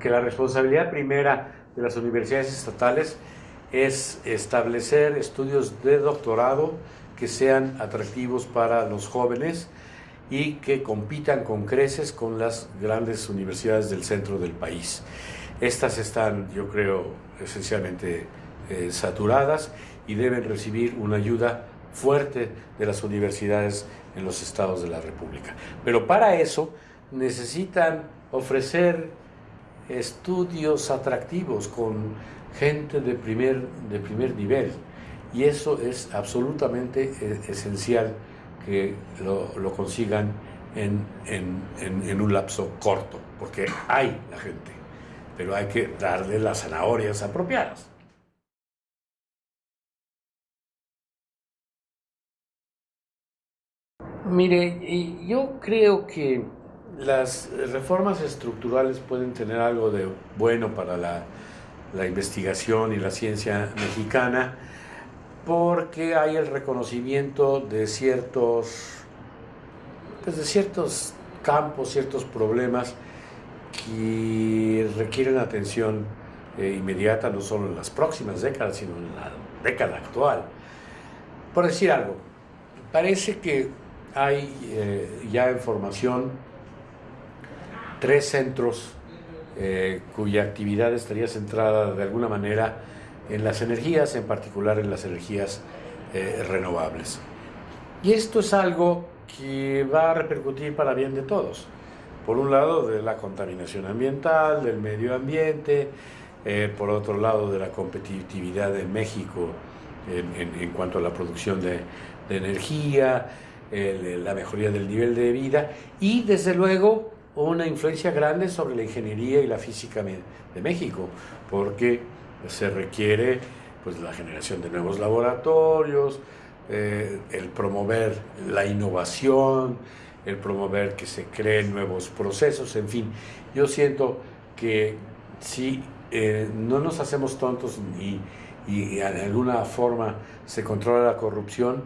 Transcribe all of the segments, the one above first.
que la responsabilidad primera de las universidades estatales es establecer estudios de doctorado que sean atractivos para los jóvenes y que compitan con creces con las grandes universidades del centro del país. Estas están, yo creo, esencialmente eh, saturadas y deben recibir una ayuda fuerte de las universidades en los estados de la República. Pero para eso necesitan ofrecer estudios atractivos con gente de primer, de primer nivel. Y eso es absolutamente eh, esencial que lo, consigan en, en, un lapso corto, porque hay la gente, pero hay que darle las zanahorias apropiadas. Mire, yo creo que las reformas estructurales pueden tener algo de bueno para la, investigación y la ciencia mexicana porque hay el reconocimiento de ciertos, pues de ciertos campos, ciertos problemas que requieren atención eh, inmediata no solo en las próximas décadas, sino en la década actual. Por decir algo, parece que hay eh, ya en formación tres centros eh, cuya actividad estaría centrada de alguna manera en las energías, en particular en las energías eh, renovables. Y esto es algo que va a repercutir para bien de todos. Por un lado, de la contaminación ambiental, del medio ambiente, eh, por otro lado, de la competitividad de México en, cuanto a la producción de, energía, la mejoría del nivel de vida y, desde luego, una influencia grande sobre la ingeniería y la física de México, porque se requiere pues, la generación de nuevos laboratorios, eh, el promover la innovación, el promover que se creen nuevos procesos, en fin. Yo siento que si eh, no nos hacemos tontos y, y de alguna forma se controla la corrupción,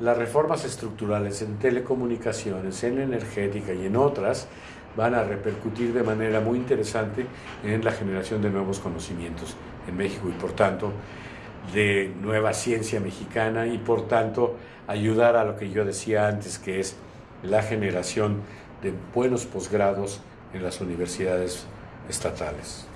las reformas estructurales en telecomunicaciones, en energética y en otras van a repercutir de manera muy interesante en la generación de nuevos conocimientos en México y por tanto de nueva ciencia mexicana y por tanto ayudar a lo que yo decía antes que es la generación de buenos posgrados en las universidades estatales.